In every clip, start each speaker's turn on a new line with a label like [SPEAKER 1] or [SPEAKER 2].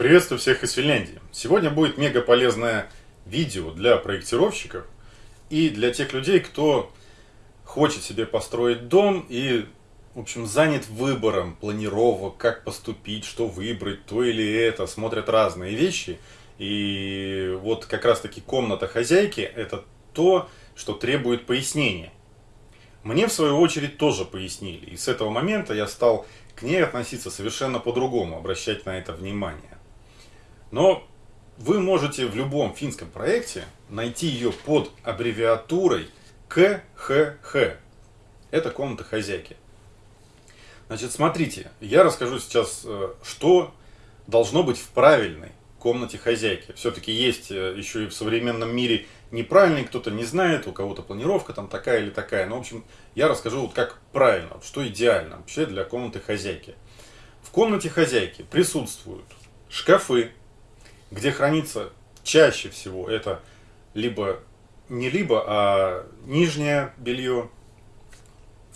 [SPEAKER 1] Приветствую всех из Финляндии. Сегодня будет мега полезное видео для проектировщиков и для тех людей, кто хочет себе построить дом и, в общем, занят выбором планировок, как поступить, что выбрать, то или это, смотрят разные вещи. И вот как раз таки комната хозяйки – это то, что требует пояснения. Мне, в свою очередь, тоже пояснили. И с этого момента я стал к ней относиться совершенно по-другому, обращать на это внимание. Но вы можете в любом финском проекте найти ее под аббревиатурой КХХ. Это комната хозяйки. Значит, смотрите, я расскажу сейчас, э, что должно быть в правильной комнате хозяйки. Все-таки есть э, еще и в современном мире неправильный, кто-то не знает, у кого-то планировка там такая или такая. Но, в общем, я расскажу вот как правильно, что идеально вообще для комнаты хозяйки. В комнате хозяйки присутствуют шкафы, где хранится чаще всего это либо не либо, а нижнее белье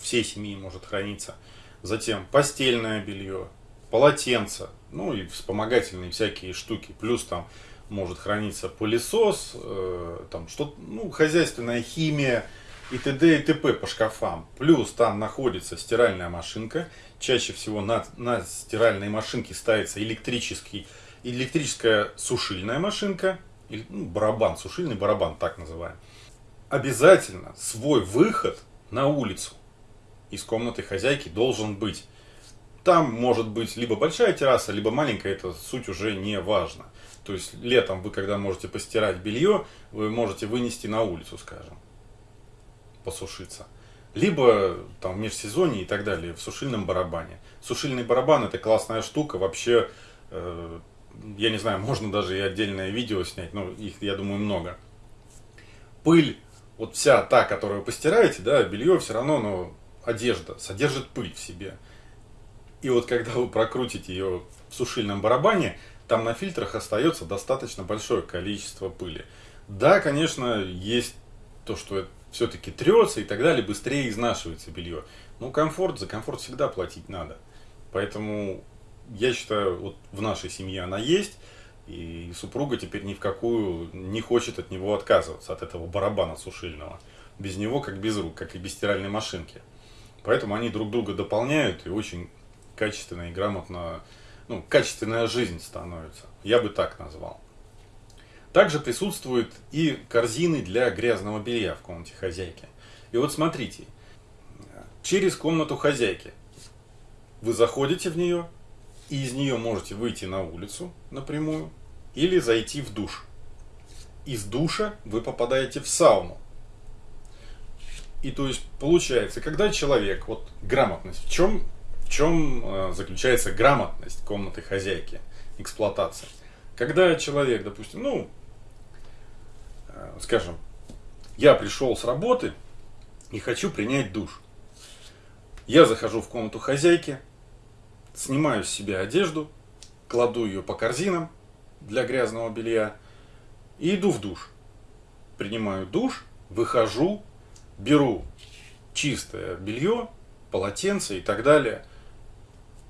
[SPEAKER 1] всей семьи может храниться. Затем постельное белье, полотенце, ну и вспомогательные всякие штуки. Плюс там может храниться пылесос, э, там что ну, хозяйственная химия и т.д. и т.п. по шкафам. Плюс там находится стиральная машинка. Чаще всего на, на стиральной машинке ставится электрический электрическая сушильная машинка, или, ну, барабан, сушильный барабан, так называем. Обязательно свой выход на улицу из комнаты хозяйки должен быть. Там может быть либо большая терраса, либо маленькая, это суть уже не важно. То есть летом вы, когда можете постирать белье, вы можете вынести на улицу, скажем, посушиться. Либо там в межсезонье и так далее, в сушильном барабане. Сушильный барабан это классная штука, вообще э, я не знаю, можно даже и отдельное видео снять, но их, я думаю, много. Пыль, вот вся та, которую вы постираете, да, белье все равно, но одежда содержит пыль в себе. И вот когда вы прокрутите ее в сушильном барабане, там на фильтрах остается достаточно большое количество пыли. Да, конечно, есть то, что все-таки трется и так далее, быстрее изнашивается белье. Но комфорт, за комфорт всегда платить надо. Поэтому я считаю, вот в нашей семье она есть, и супруга теперь ни в какую не хочет от него отказываться, от этого барабана сушильного. Без него как без рук, как и без стиральной машинки. Поэтому они друг друга дополняют и очень качественно и грамотно, ну, качественная жизнь становится. Я бы так назвал. Также присутствуют и корзины для грязного белья в комнате хозяйки. И вот смотрите, через комнату хозяйки вы заходите в нее, и из нее можете выйти на улицу напрямую или зайти в душ. Из душа вы попадаете в сауну. И то есть получается, когда человек, вот грамотность, в чем, в чем э, заключается грамотность комнаты хозяйки, эксплуатация? Когда человек, допустим, ну, э, скажем, я пришел с работы и хочу принять душ. Я захожу в комнату хозяйки, снимаю с себя одежду, кладу ее по корзинам для грязного белья и иду в душ. Принимаю душ, выхожу, беру чистое белье, полотенце и так далее.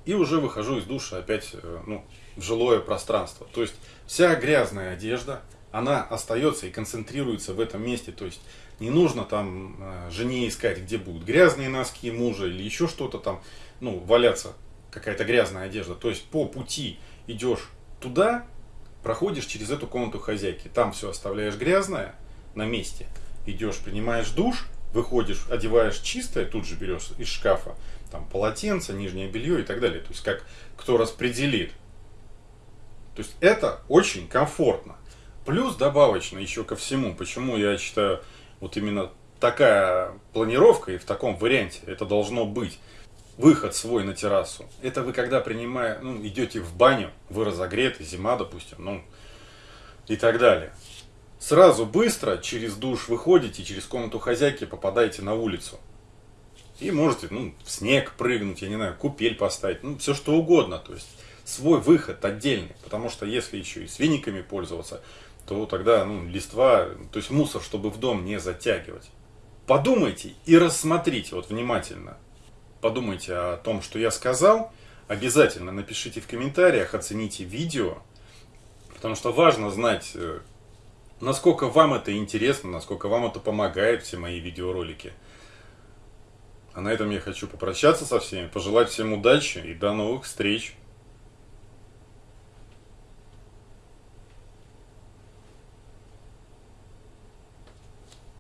[SPEAKER 1] И уже выхожу из душа опять э, ну, в жилое пространство. То есть вся грязная одежда, она остается и концентрируется в этом месте. То есть не нужно там э, жене искать, где будут грязные носки мужа или еще что-то там, ну, валяться какая-то грязная одежда. То есть по пути идешь туда, проходишь через эту комнату хозяйки. Там все оставляешь грязное на месте. Идешь, принимаешь душ, выходишь, одеваешь чистое, тут же берешь из шкафа там полотенце, нижнее белье и так далее. То есть как кто распределит. То есть это очень комфортно. Плюс добавочно еще ко всему, почему я считаю вот именно такая планировка и в таком варианте это должно быть выход свой на террасу. Это вы когда принимая, ну, идете в баню, вы разогреты, зима, допустим, ну, и так далее. Сразу быстро через душ выходите, через комнату хозяйки попадаете на улицу. И можете, ну, в снег прыгнуть, я не знаю, купель поставить, ну, все что угодно. То есть, свой выход отдельный. Потому что если еще и с пользоваться, то тогда, ну, листва, то есть мусор, чтобы в дом не затягивать. Подумайте и рассмотрите вот внимательно подумайте о том, что я сказал. Обязательно напишите в комментариях, оцените видео. Потому что важно знать, э, насколько вам это интересно, насколько вам это помогает, все мои видеоролики. А на этом я хочу попрощаться со всеми, пожелать всем удачи и до новых встреч.